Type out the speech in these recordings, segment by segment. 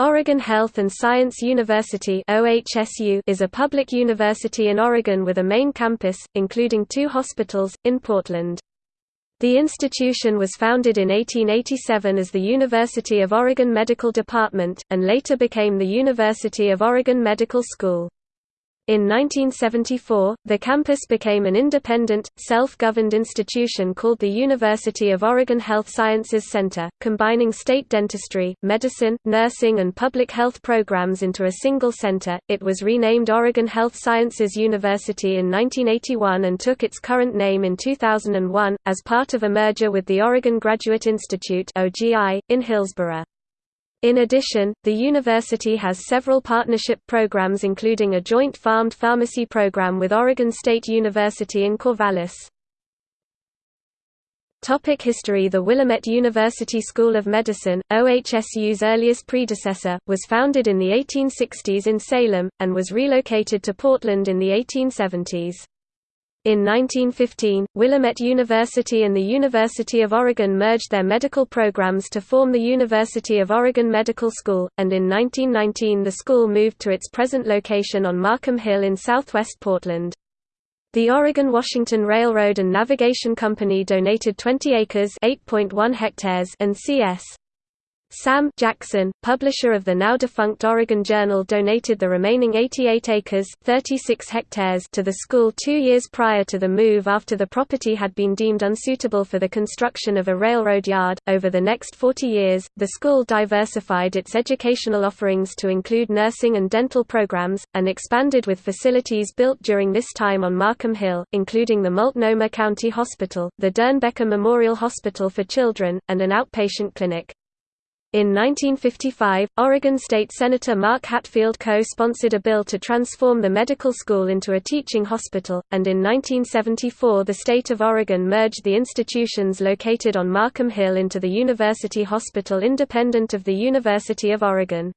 Oregon Health and Science University is a public university in Oregon with a main campus, including two hospitals, in Portland. The institution was founded in 1887 as the University of Oregon Medical Department, and later became the University of Oregon Medical School. In 1974, the campus became an independent, self-governed institution called the University of Oregon Health Sciences Center, combining state dentistry, medicine, nursing and public health programs into a single center. It was renamed Oregon Health Sciences University in 1981 and took its current name in 2001, as part of a merger with the Oregon Graduate Institute (OGI) in Hillsboro. In addition, the university has several partnership programs including a joint PharmD pharmacy program with Oregon State University in Corvallis. Topic history The Willamette University School of Medicine, OHSU's earliest predecessor, was founded in the 1860s in Salem, and was relocated to Portland in the 1870s. In 1915, Willamette University and the University of Oregon merged their medical programs to form the University of Oregon Medical School, and in 1919 the school moved to its present location on Markham Hill in southwest Portland. The Oregon-Washington Railroad and Navigation Company donated 20 acres (8.1 hectares and C.S. Sam Jackson, publisher of the now-defunct Oregon Journal donated the remaining 88 acres 36 hectares to the school two years prior to the move after the property had been deemed unsuitable for the construction of a railroad yard. Over the next 40 years, the school diversified its educational offerings to include nursing and dental programs, and expanded with facilities built during this time on Markham Hill, including the Multnomah County Hospital, the Doernbecher Memorial Hospital for Children, and an outpatient clinic. In 1955, Oregon State Senator Mark Hatfield co-sponsored a bill to transform the medical school into a teaching hospital, and in 1974 the state of Oregon merged the institutions located on Markham Hill into the University Hospital independent of the University of Oregon.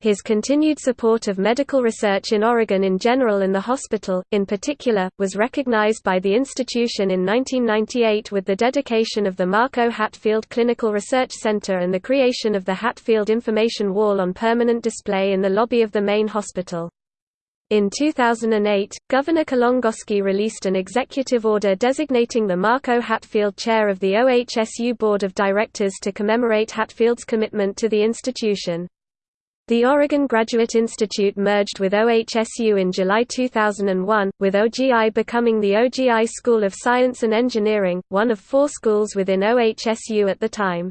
His continued support of medical research in Oregon in general and the hospital, in particular, was recognized by the institution in 1998 with the dedication of the Mark O. Hatfield Clinical Research Center and the creation of the Hatfield Information Wall on permanent display in the lobby of the main hospital. In 2008, Governor Kulongoski released an executive order designating the Mark O. Hatfield Chair of the OHSU Board of Directors to commemorate Hatfield's commitment to the institution. The Oregon Graduate Institute merged with OHSU in July 2001, with OGI becoming the OGI School of Science and Engineering, one of four schools within OHSU at the time.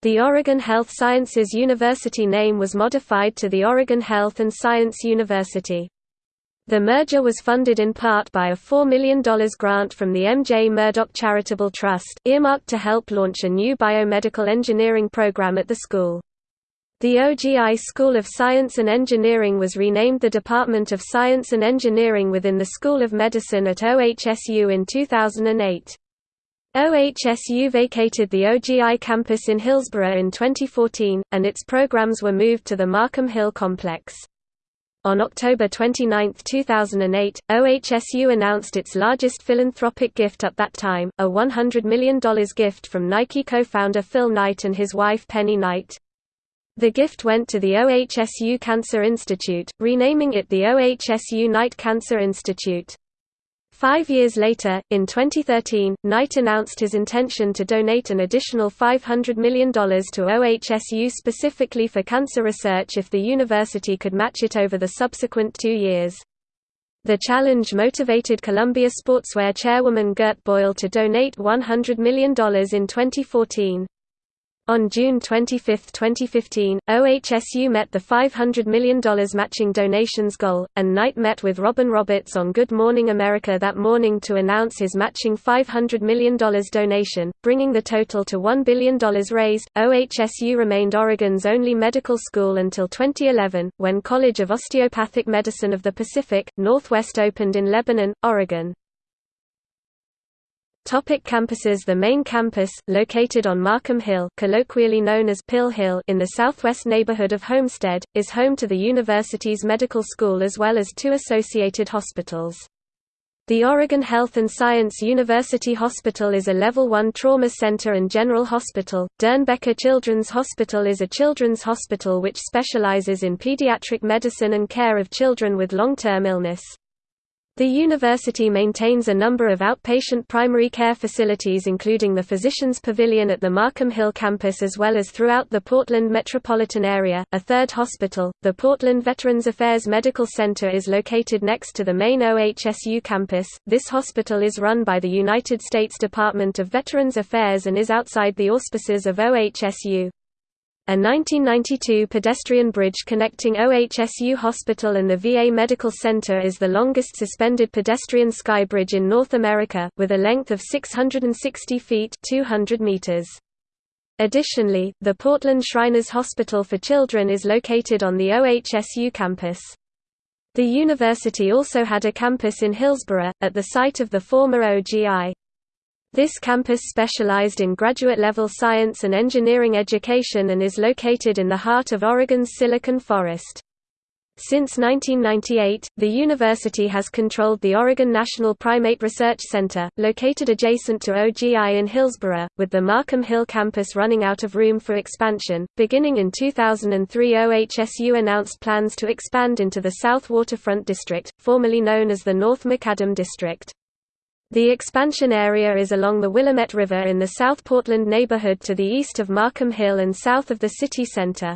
The Oregon Health Sciences University name was modified to the Oregon Health and Science University. The merger was funded in part by a $4 million grant from the M.J. Murdock Charitable Trust, earmarked to help launch a new biomedical engineering program at the school. The OGI School of Science and Engineering was renamed the Department of Science and Engineering within the School of Medicine at OHSU in 2008. OHSU vacated the OGI campus in Hillsboro in 2014, and its programs were moved to the Markham Hill complex. On October 29, 2008, OHSU announced its largest philanthropic gift at that time, a $100 million gift from Nike co-founder Phil Knight and his wife Penny Knight. The gift went to the OHSU Cancer Institute, renaming it the OHSU Knight Cancer Institute. Five years later, in 2013, Knight announced his intention to donate an additional $500 million to OHSU specifically for cancer research if the university could match it over the subsequent two years. The challenge motivated Columbia Sportswear chairwoman Gert Boyle to donate $100 million in 2014. On June 25, 2015, OHSU met the $500 million matching donations goal, and Knight met with Robin Roberts on Good Morning America that morning to announce his matching $500 million donation, bringing the total to $1 billion raised. OHSU remained Oregon's only medical school until 2011, when College of Osteopathic Medicine of the Pacific, Northwest opened in Lebanon, Oregon. Topic campuses The main campus, located on Markham Hill colloquially known as Pill Hill in the southwest neighborhood of Homestead, is home to the university's medical school as well as two associated hospitals. The Oregon Health and Science University Hospital is a Level 1 trauma center and general hospital. Doernbecher Children's Hospital is a children's hospital which specializes in pediatric medicine and care of children with long-term illness. The university maintains a number of outpatient primary care facilities including the Physicians Pavilion at the Markham Hill campus as well as throughout the Portland metropolitan area. A third hospital, the Portland Veterans Affairs Medical Center is located next to the main OHSU campus. This hospital is run by the United States Department of Veterans Affairs and is outside the auspices of OHSU. A 1992 pedestrian bridge connecting OHSU Hospital and the VA Medical Center is the longest suspended pedestrian sky bridge in North America, with a length of 660 feet 200 meters. Additionally, the Portland Shriners Hospital for Children is located on the OHSU campus. The university also had a campus in Hillsboro, at the site of the former OGI. This campus specialized in graduate-level science and engineering education and is located in the heart of Oregon's Silicon Forest. Since 1998, the university has controlled the Oregon National Primate Research Center, located adjacent to OGI in Hillsboro, with the Markham Hill campus running out of room for expansion. Beginning in 2003, OHSU announced plans to expand into the South Waterfront District, formerly known as the North Macadam District. The expansion area is along the Willamette River in the South Portland neighborhood to the east of Markham Hill and south of the city center.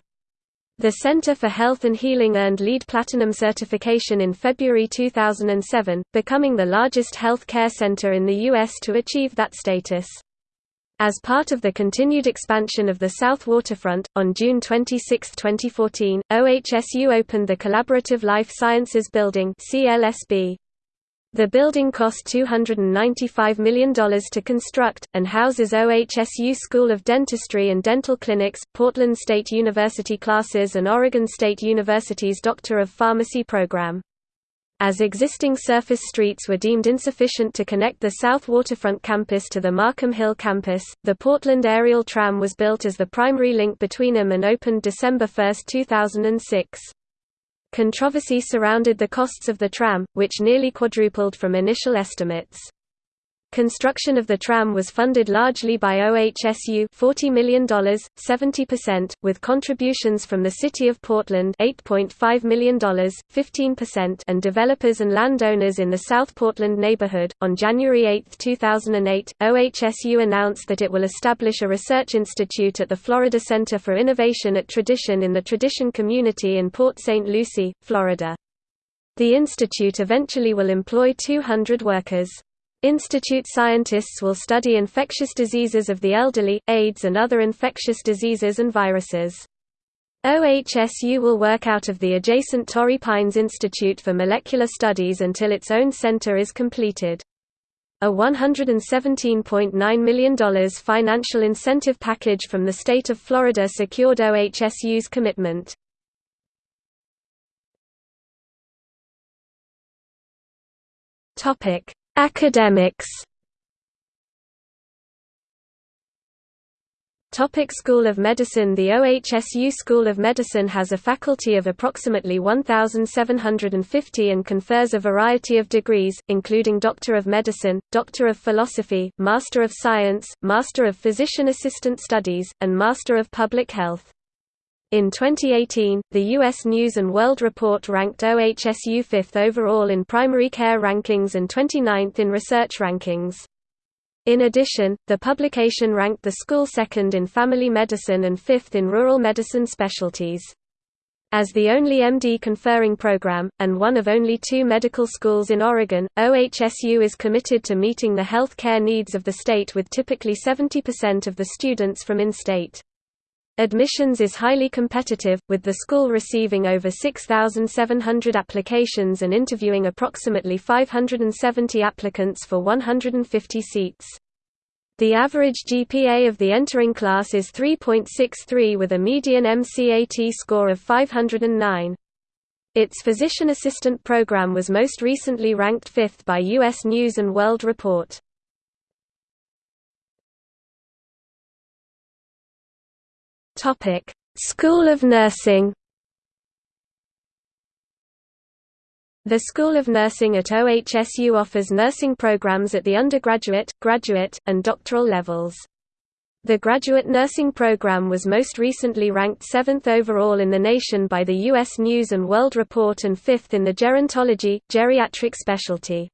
The Center for Health and Healing earned LEED Platinum certification in February 2007, becoming the largest health care center in the U.S. to achieve that status. As part of the continued expansion of the South Waterfront, on June 26, 2014, OHSU opened the Collaborative Life Sciences Building CLSB. The building cost $295 million to construct, and houses OHSU School of Dentistry and Dental Clinics, Portland State University classes and Oregon State University's Doctor of Pharmacy program. As existing surface streets were deemed insufficient to connect the South Waterfront campus to the Markham Hill campus, the Portland Aerial Tram was built as the primary link between them and opened December 1, 2006. Controversy surrounded the costs of the tram, which nearly quadrupled from initial estimates. Construction of the tram was funded largely by OHSU $40 million, 70%, with contributions from the City of Portland $8.5 million, 15% and developers and landowners in the South Portland neighborhood. On January 8, 2008, OHSU announced that it will establish a research institute at the Florida Center for Innovation at Tradition in the Tradition community in Port St. Lucie, Florida. The institute eventually will employ 200 workers. Institute scientists will study infectious diseases of the elderly, AIDS and other infectious diseases and viruses. OHSU will work out of the adjacent Torrey Pines Institute for Molecular Studies until its own center is completed. A $117.9 million financial incentive package from the state of Florida secured OHSU's commitment. Topic: Academics Topic School of Medicine The OHSU School of Medicine has a faculty of approximately 1,750 and confers a variety of degrees, including Doctor of Medicine, Doctor of Philosophy, Master of Science, Master of Physician Assistant Studies, and Master of Public Health. In 2018, the U.S. News & World Report ranked OHSU 5th overall in primary care rankings and 29th in research rankings. In addition, the publication ranked the school second in family medicine and fifth in rural medicine specialties. As the only MD conferring program, and one of only two medical schools in Oregon, OHSU is committed to meeting the health care needs of the state with typically 70% of the students from in-state. Admissions is highly competitive, with the school receiving over 6,700 applications and interviewing approximately 570 applicants for 150 seats. The average GPA of the entering class is 3.63 with a median MCAT score of 509. Its physician assistant program was most recently ranked fifth by U.S. News & World Report. Topic: School of Nursing. The School of Nursing at OHSU offers nursing programs at the undergraduate, graduate, and doctoral levels. The graduate nursing program was most recently ranked 7th overall in the nation by the U.S. News & World Report and 5th in the gerontology, geriatric specialty.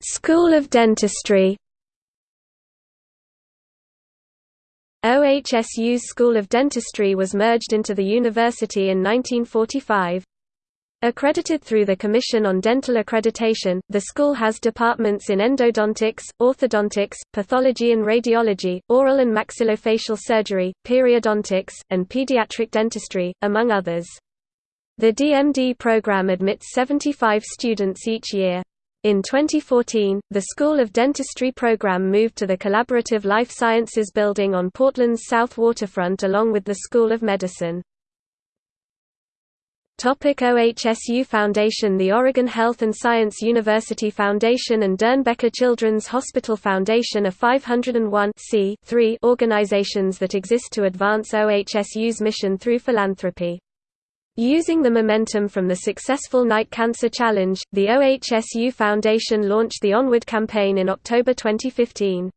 School of Dentistry OHSU's School of Dentistry was merged into the university in 1945. Accredited through the Commission on Dental Accreditation, the school has departments in endodontics, orthodontics, pathology and radiology, oral and maxillofacial surgery, periodontics, and pediatric dentistry, among others. The DMD program admits 75 students each year. In 2014, the School of Dentistry program moved to the Collaborative Life Sciences building on Portland's south waterfront along with the School of Medicine. Topic OHSU Foundation The Oregon Health and Science University Foundation and Doernbecher Children's Hospital Foundation are 501 organizations that exist to advance OHSU's mission through philanthropy. Using the momentum from the successful Knight Cancer Challenge, the OHSU Foundation launched the Onward campaign in October 2015.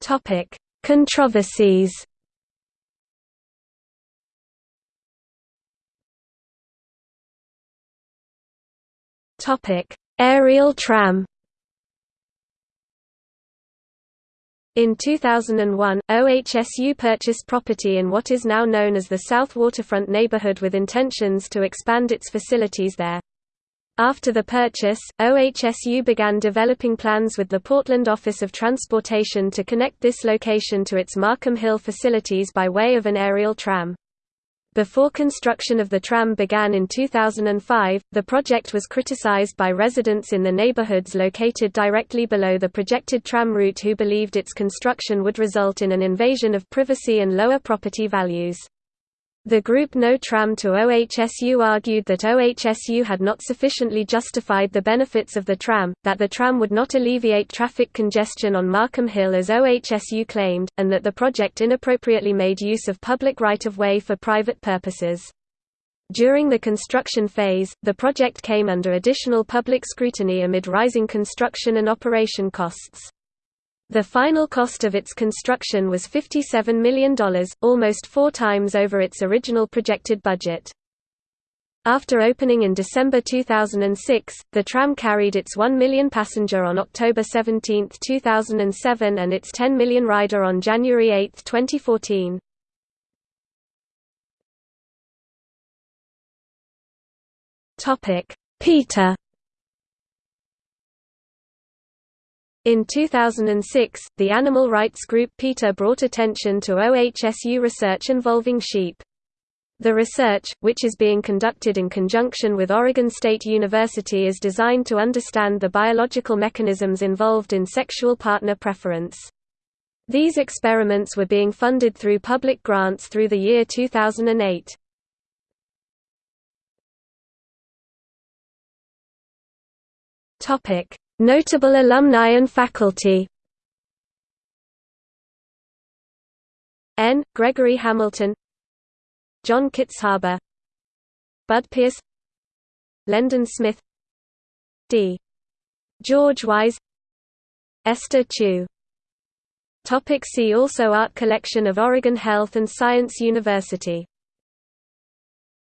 Topic: Controversies. Topic: Aerial tram. In 2001, OHSU purchased property in what is now known as the South Waterfront neighborhood with intentions to expand its facilities there. After the purchase, OHSU began developing plans with the Portland Office of Transportation to connect this location to its Markham Hill facilities by way of an aerial tram. Before construction of the tram began in 2005, the project was criticized by residents in the neighborhoods located directly below the projected tram route who believed its construction would result in an invasion of privacy and lower property values. The group No Tram to OHSU argued that OHSU had not sufficiently justified the benefits of the tram, that the tram would not alleviate traffic congestion on Markham Hill as OHSU claimed, and that the project inappropriately made use of public right-of-way for private purposes. During the construction phase, the project came under additional public scrutiny amid rising construction and operation costs. The final cost of its construction was $57 million, almost four times over its original projected budget. After opening in December 2006, the tram carried its 1 million passenger on October 17, 2007 and its 10 million rider on January 8, 2014. PETA In 2006, the animal rights group PETA brought attention to OHSU research involving sheep. The research, which is being conducted in conjunction with Oregon State University is designed to understand the biological mechanisms involved in sexual partner preference. These experiments were being funded through public grants through the year 2008. Topic: Notable alumni and faculty N. Gregory Hamilton John Kitzhaber Bud Pierce Lendon Smith D. George Wise Esther Chu Topic see also Art collection of Oregon Health and Science University